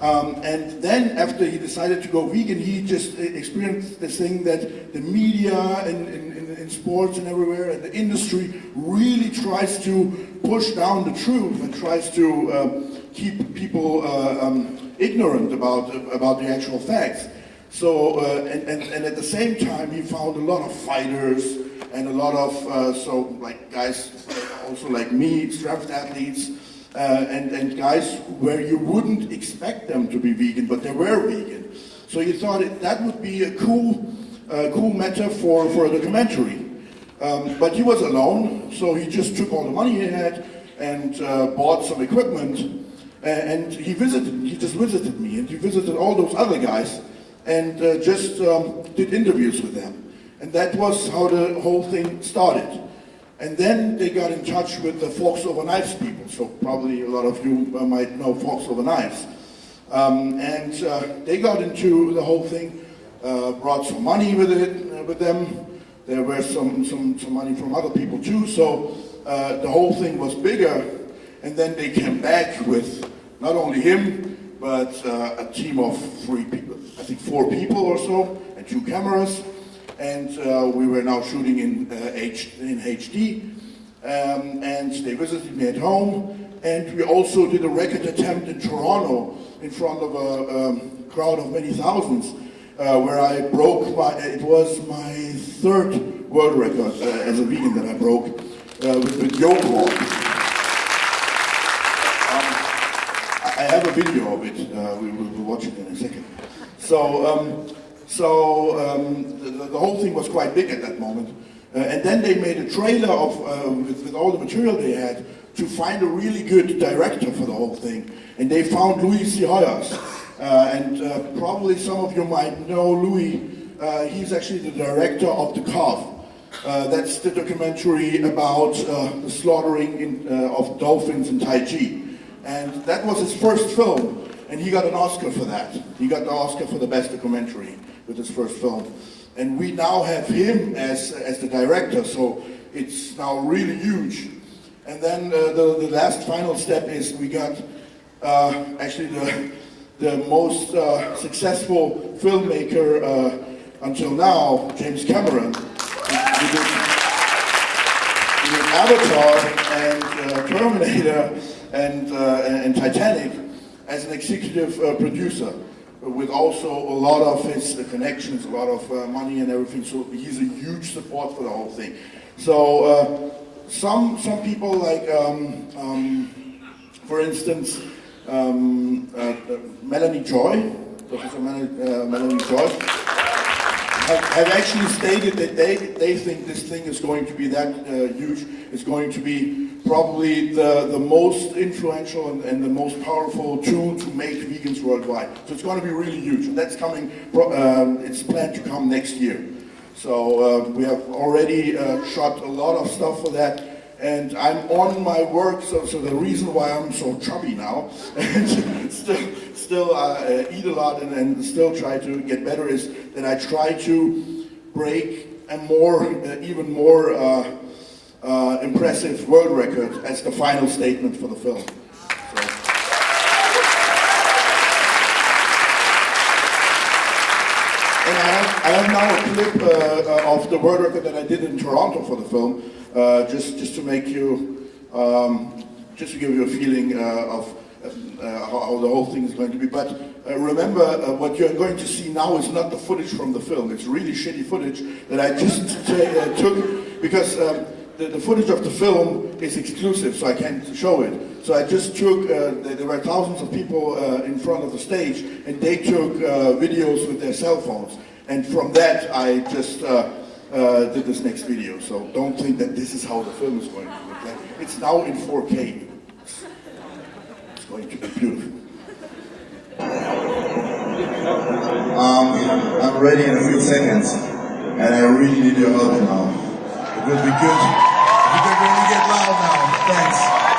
Um, and then after he decided to go vegan, he just experienced this thing that the media and in, sports and everywhere and the industry really tries to push down the truth and tries to uh, keep people uh, um, ignorant about, about the actual facts. So, uh, and, and, and at the same time, he found a lot of fighters and a lot of, uh, so like guys also like me, strength athletes, uh, and, and guys where you wouldn't expect them to be vegan, but they were vegan. So you thought it, that would be a cool, uh, cool for, for a documentary. Um, but he was alone, so he just took all the money he had and uh, bought some equipment. And he visited, he just visited me, and he visited all those other guys, and uh, just um, did interviews with them. And that was how the whole thing started. And then they got in touch with the Forks Over Knives people. So probably a lot of you uh, might know Forks Over Knives. Um, and uh, they got into the whole thing, uh, brought some money with it uh, with them. There were some, some, some money from other people too. So uh, the whole thing was bigger. And then they came back with not only him, but uh, a team of three people, I think four people or so, and two cameras and uh, we were now shooting in, uh, H- in HD. Um, and they visited me at home, and we also did a record attempt in Toronto in front of a um, crowd of many thousands, uh, where I broke my, it was my third world record as a vegan that I broke with, with yoke. Um, I have a video of it. Uh, we will watch it in a second. So, um, so um, the, the whole thing was quite big at that moment. Uh, and then they made a trailer of uh, with, with all the material they had to find a really good director for the whole thing. And they found Louie Psihoyos. Uh, and uh, probably some of you might know Louie. Uh, he's actually the director of The Cove. Uh, that's the documentary about the slaughtering in, of dolphins in Taiji. And that was his first film, and he got an Oscar for that. He got the Oscar for the best documentary with his first film. And we now have him as, as the director, so it's now really huge. And then uh, the, the last final step is we got uh, actually the, the most uh, successful filmmaker uh, until now, James Cameron. He did- did Avatar and uh, Terminator and, uh, and, Titanic as an executive producer with also a lot of his uh, connections, a lot of uh, money and everything. So he's a huge support for the whole thing. So uh, some some people like, um, um, for instance, um, uh, uh, Melanie Joy, Professor uh, Melanie Joy, have, have actually stated that they, they think this thing is going to be that uh, huge. It's going to be probably the, the most influential and, and the most powerful tool to make vegans worldwide. So it's going to be really huge. And that's coming, um, it's planned to come next year. So uh, we have already uh, shot a lot of stuff for that. And I'm on my work, so, so the reason why I'm so chubby now, still, still uh, uh, eat a lot and, and still try to get better is that I try to break a more, uh, even more uh, uh, impressive world record as the final statement for the film. And I have, now a clip uh, uh, of the world record that I did in Toronto for the film, uh, just just to make you, um, just to give you a feeling uh, of how, how the whole thing is going to be. But uh, remember, uh, what you're going to see now is not the footage from the film. It's really shitty footage that I just uh, took because. Um, the, the, footage of the film is exclusive, so I can't show it. So I just took, uh, there were thousands of people uh, in front of the stage, and they took uh, videos with their cell phones. And from that, I just uh, uh, did this next video. So don't think that this is how the film is going to look like. It's now in 4K. Going to be beautiful. Um, I'm ready in a few seconds, and I really need your help now. It would be good if you could really get loud now. Thanks.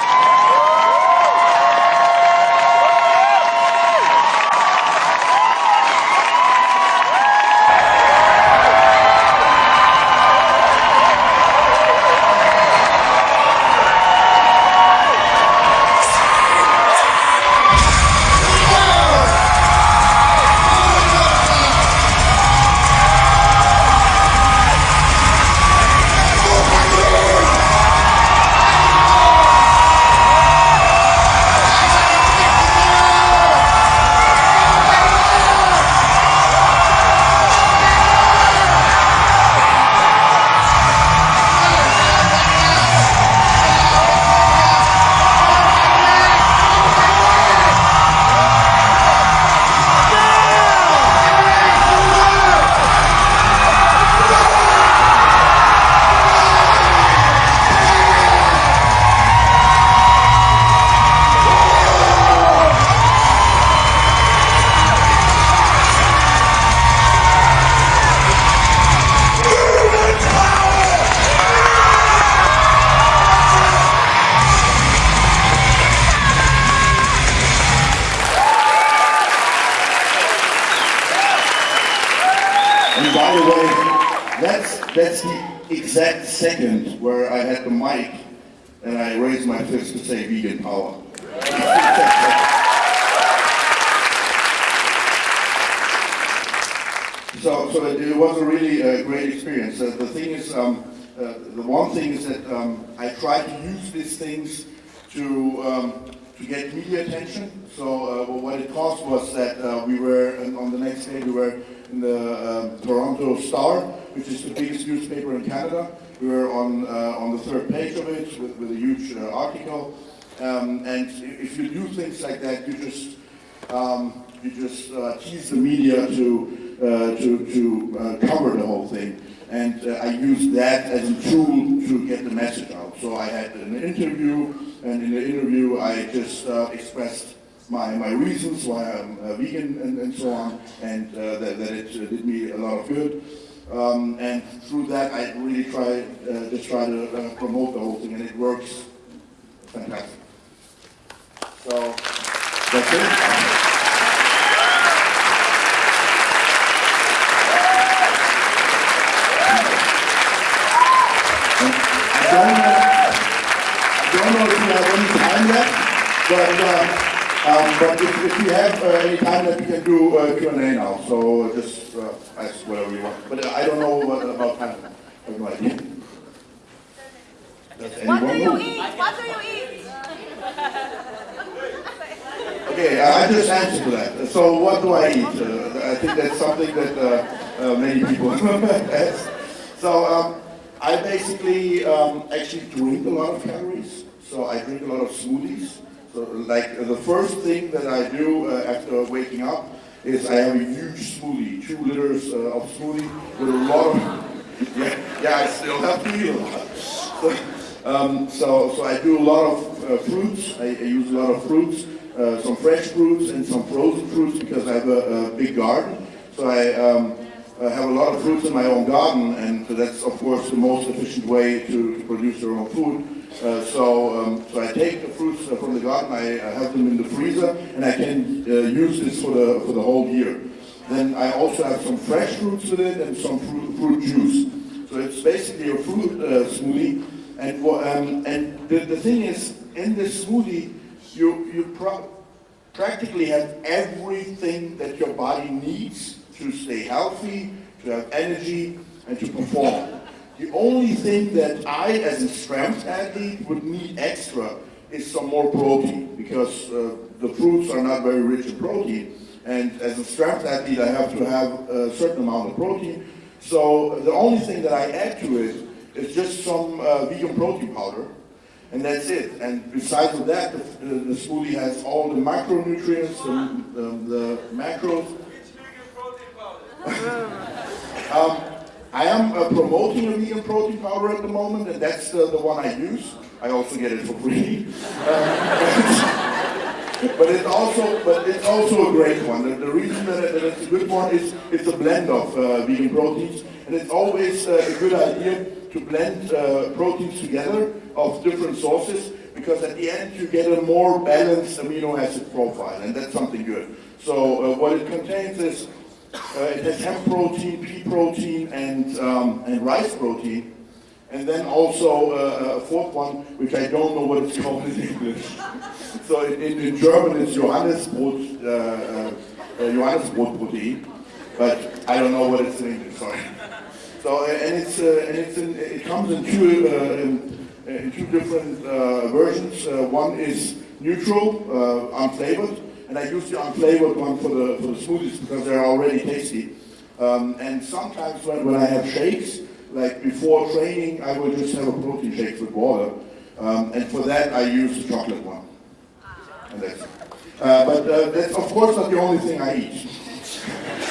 Of it with, with a huge uh, article. Um, and if you do things like that, you just um, you just uh, tease the media to uh, to to uh, cover the whole thing. And uh, I used that as a tool to get the message out. So I had an interview, and in the interview I just uh, expressed my, my reasons why I'm vegan and, and so on, and that, that it did me a lot of good. Um, and through that, I really try uh, just try to uh, promote the whole thing, and it works fantastic. So that's it. I don't know, if you have any time left, but, uh, um, but if, if you have uh, any time that we can do uh, Q&A now. So just uh, ask whatever you want. But I don't know what, about time. I have no idea. What do you eat? What do you eat? Okay, I just answered to that. So what do I eat? Uh, I think that's something that uh, uh, many people ask. So um, I basically um, actually drink a lot of calories. So I drink a lot of smoothies. So like uh, the first thing that I do uh, after waking up is I have a huge smoothie, two liters uh, of smoothie with a lot of, yeah, yeah, I still have to eat a lot. So, um, so, so I do a lot of uh, fruits. I, I use a lot of fruits, uh, some fresh fruits and some frozen fruits because I have a, a big garden. So I um, uh, have a lot of fruits in my own garden, and that's of course the most efficient way to, to produce your own food. Uh, so, um, so I take the fruits uh, from the garden, I, I have them in the freezer, and I can uh, use this for the for the whole year. Then I also have some fresh fruits with it and some fruit, fruit juice. So it's basically a fruit uh, smoothie. And um, and the, the thing is, in this smoothie, you you pro- practically have everything that your body needs to stay healthy, to have energy, and to perform. The only thing that I, as a strength athlete, would need extra is some more protein because uh, the fruits are not very rich in protein. And as a strength athlete, I have to have a certain amount of protein. So the only thing that I add to it is just some uh, vegan protein powder. And that's it. And besides of that, the, the, the smoothie has all the macronutrients, the, the, the macros. um, I am uh, promoting a vegan protein powder at the moment, and that's uh, the one I use. I also get it for free. But it's also, but it's also a great one. The, the reason that, that it's a good one is it's a blend of uh, vegan proteins, and it's always uh, a good idea to blend uh, proteins together of different sources because at the end you get a more balanced amino acid profile, and that's something good. So uh, what it contains is it has hemp protein, pea protein, and um, and rice protein. And then also uh, a fourth one, which I don't know what it's called in English. So in, in, German it's Johannesbrot, uh, uh, uh, Johannesbrotprotein, but I don't know what it's in English. Sorry. So uh, and it's uh, and it's in, it comes in two uh, in, in two different uh, versions. Uh, one is neutral, uh, unflavored, and I use the unflavored one for the for the smoothies because they're already tasty. Um, and sometimes when, when I have shakes, like before training, I will just have a protein shake with water. Um, and for that, I use the chocolate one. And that's it. Uh, but uh, that's of course not the only thing I eat.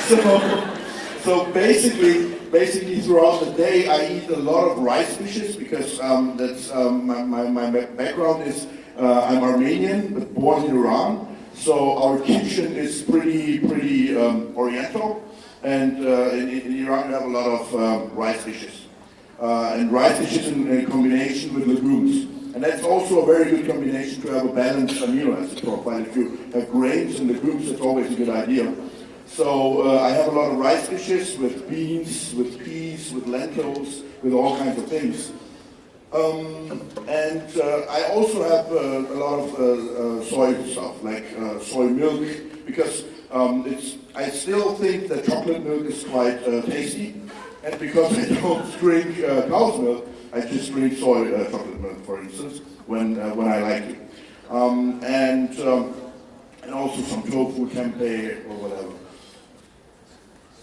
so, so basically, basically throughout the day, I eat a lot of rice dishes because um, that's um, my, my, my background is uh, I'm Armenian but born in Iran. So our kitchen is pretty pretty um, Oriental, and uh, in, in Iran we have a lot of um, rice dishes, uh, and rice dishes in, in combination with legumes. And that's also a very good combination to have a balanced amino acid profile. If you have grains and legumes, that's always a good idea. So uh, I have a lot of rice dishes with beans, with peas, with lentils, with all kinds of things. Um, and uh, I also have uh, a lot of uh, uh, soy stuff, like uh, soy milk, because um, it's, I still think that chocolate milk is quite uh, tasty. And because I don't drink cow's milk, I just drink soy chocolate milk, for instance, when, when I like it. Um, and, um, and also some tofu, tempeh, or whatever.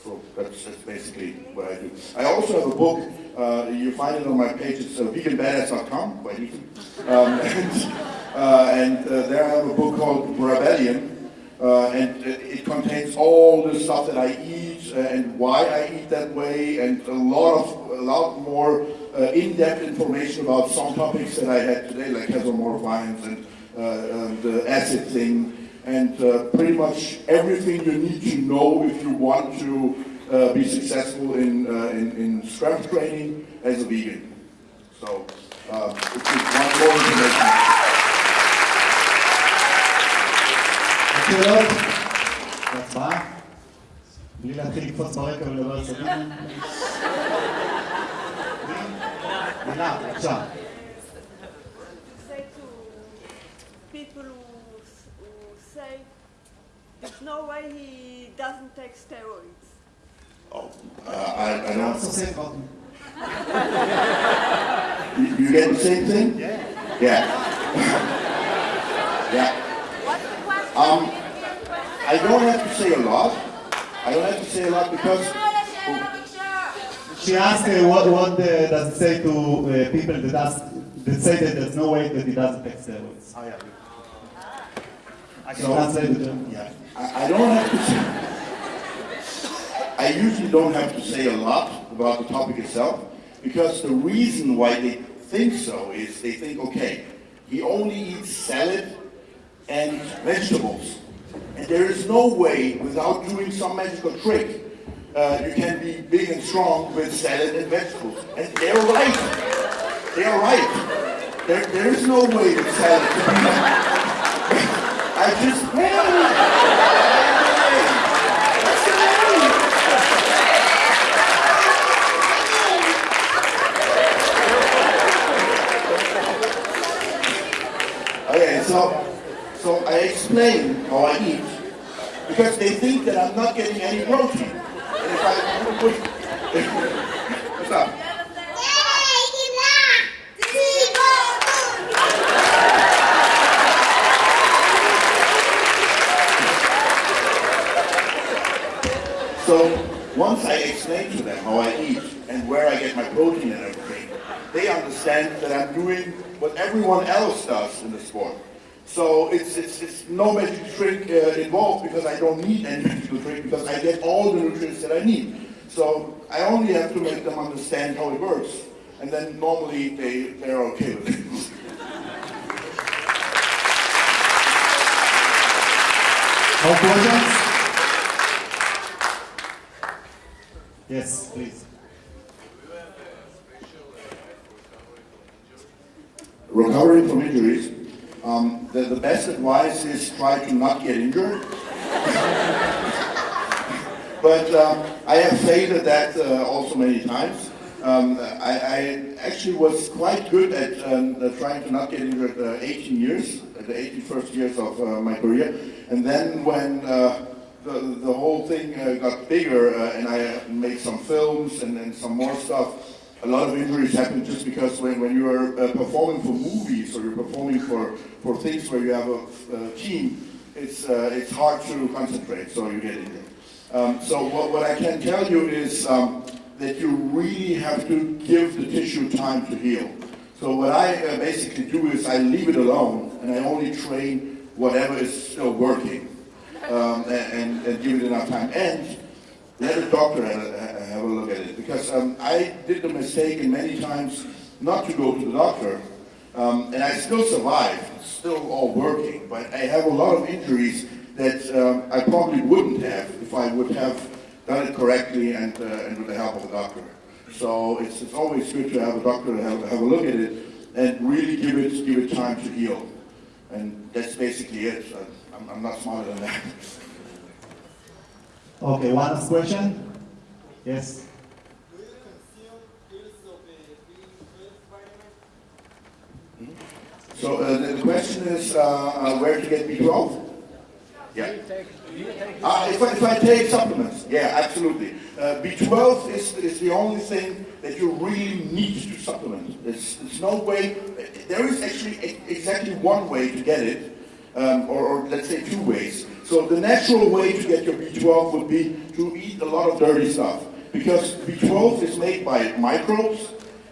So that's, that's basically what I do. I also have a book, uh, you find it on my page, it's uh, veganbadass.com, quite easy. Um, and uh, and uh, there I have a book called Rebellion, uh, and it, contains all the stuff that I eat uh, and why I eat that way, and a lot of a lot more in-depth information about some topics that I had today, like casomorphins and um, the acid thing, and uh, pretty much everything you need to know if you want to uh, be successful in, uh, in, in strength training as a vegan. So, uh, if you want more information. שאלות? הצבעה? בלי להתחיל לקפוץ ברקע ולדבר סביב? מילה, בבקשה. say to people who, s- who say there's no way he doesn't take steroids. Oh, uh, I, I don't same say you, get the same thing? Yeah. Yeah. yeah. Um, I don't have to say a lot. I don't have to say a lot because... She asked uh, what, what uh, does it say to uh, people that ask that say that there's no way that he doesn't take steroids. Oh, I can translate it. um, Yeah, I, I don't have to say, I usually don't have to say a lot about the topic itself because the reason why they think so is they think, okay, he only eats salad and vegetables. And there is no way, without doing some magical trick, uh, you can be big and strong with salad and vegetables. And they're right. They're right. There, there is no way to tell it. I just. Okay, so, so I explain how I eat because they think that I'm not getting any protein. And if I what's up? So once I explain to them how I eat and where I get my protein and everything, they understand that I'm doing what everyone else does in the sport. So it's, it's, it's no magic trick uh, involved because I don't need any magical trick because I get all the nutrients that I need. So I only have to make them understand how it works. And then normally they, they're okay with it. More questions? Yes, please. recovering from injuries, um, the, the best advice is try to not get injured. but um, I have failed at that uh, also many times. Um, I, I actually was quite good at um, uh, trying to not get injured uh, 18 years, the 81st years of uh, my career. And then when uh, the, the whole thing uh, got bigger uh, and I made some films and, and some more stuff, a lot of injuries happen just because when, when you are uh, performing for movies or you're performing for, for things where you have a, a team, it's, uh, it's hard to concentrate, so you get injured. Um, so what, what I can tell you is um, that you really have to give the tissue time to heal. So what I uh, basically do is I leave it alone and I only train whatever is still working um, and, and, give it enough time. And let a doctor have a, look at it because um, I did the mistake many times not to go to the doctor, um, and I still survived, still all working, but I have a lot of injuries that um, I probably wouldn't have if I would have done it correctly and, uh, and with the help of a doctor. So it's, it's always good to have a doctor have, have a look at it and really give it give it time to heal, and that's basically it. I'm, I'm not smarter than that. Okay, one last question. Yes. So uh, the, the question is uh, uh, where to get B12? Yeah. Uh, if, I, if I take supplements, yeah, absolutely. Uh, B12 is, is the only thing that you really need to supplement. There's, there's no way, there is actually e- exactly one way to get it, um, or, or let's say two ways. So the natural way to get your B12 would be to eat a lot of dirty stuff. Because B12 is made by microbes,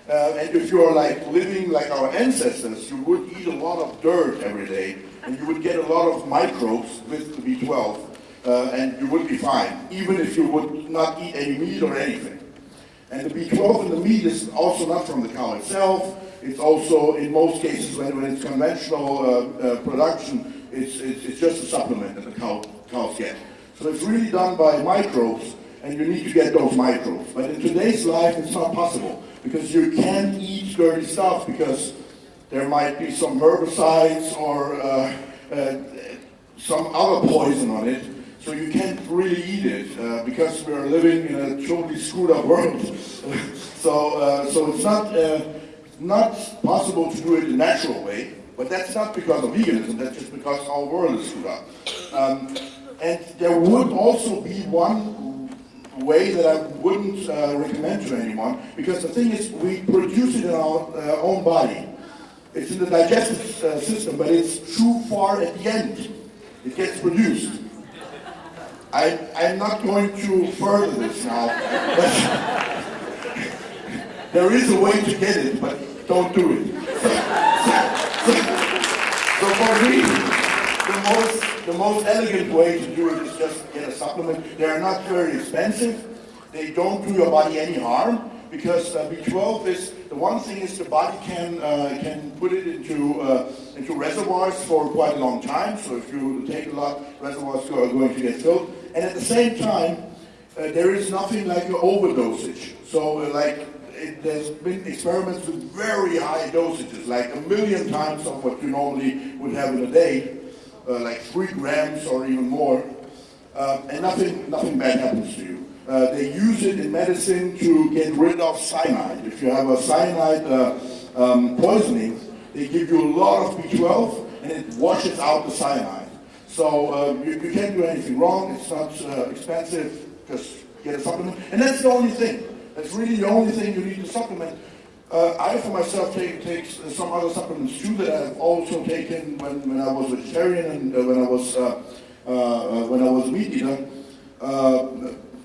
uh, and if you're like living like our ancestors, you would eat a lot of dirt every day, and you would get a lot of microbes with the B12, uh, and you would be fine, even if you would not eat any meat or anything. And the B12 in the meat is also not from the cow itself. It's also, in most cases, when, when it's conventional uh, uh, production, it's, it's, it's just a supplement that the cow, cows get. So it's really done by microbes, and you need to get those microbes. But in today's life, it's not possible because you can't eat dirty stuff because there might be some herbicides or uh, uh, some other poison on it. So you can't really eat it uh, because we are living in a totally screwed up world. so, uh, so it's not uh, not possible to do it the natural way. But that's not because of veganism. That's just because our world is screwed up. Um, and there would also be one way that I wouldn't uh, recommend to anyone, because the thing is, we produce it in our uh, own body. It's in the digestive uh, system, but it's too far at the end. It gets produced. I, I'm not going to further this now, but there is a way to get it, but don't do it. So for me, the most, the most elegant way to do it is just get a supplement. They are not very expensive. They don't do your body any harm because uh, B12 is the one thing is the body can uh, can put it into uh, into reservoirs for quite a long time. So if you take a lot, reservoirs are going to get filled. And at the same time, uh, there is nothing like an overdosage. So uh, like it, there's been experiments with very high dosages, like a million times of what you normally would have in a day, uh, like three grams or even more, uh, and nothing, nothing bad happens to you. Uh, they use it in medicine to get rid of cyanide. If you have a cyanide uh, um, poisoning, they give you a lot of B12 and it washes out the cyanide. So uh, you, you can't do anything wrong. It's not uh, expensive. Just get a supplement, and that's the only thing. That's really the only thing you need to supplement. Uh, I, for myself, take, take some other supplements too that I've also taken when, when I was vegetarian and uh, when I was uh, uh, when I was meat eater. Uh,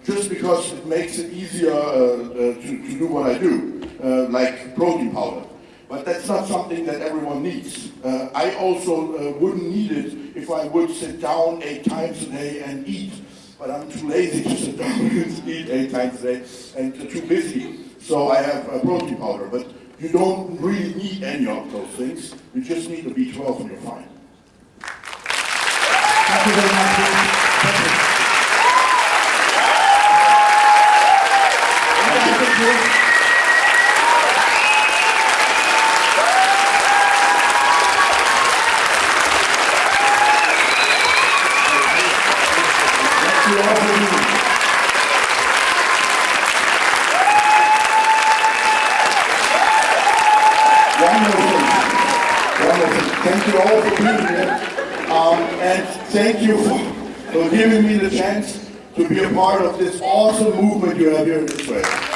just because it makes it easier uh, to, to do what I do, like protein powder. But that's not something that everyone needs. I also wouldn't need it if I would sit down eight times a day and eat. But I'm too lazy to sit down and eat eight times a day and too busy. So I have a protein powder. But you don't really need any of those things. You just need the B12 and you're fine. Thank you very much. Thank you. Thank you all for being here. One more thing. One more thing. Thank you all for being here. Um, and thank you for, for giving me the chance to be a part of this awesome movement you have here in Israel.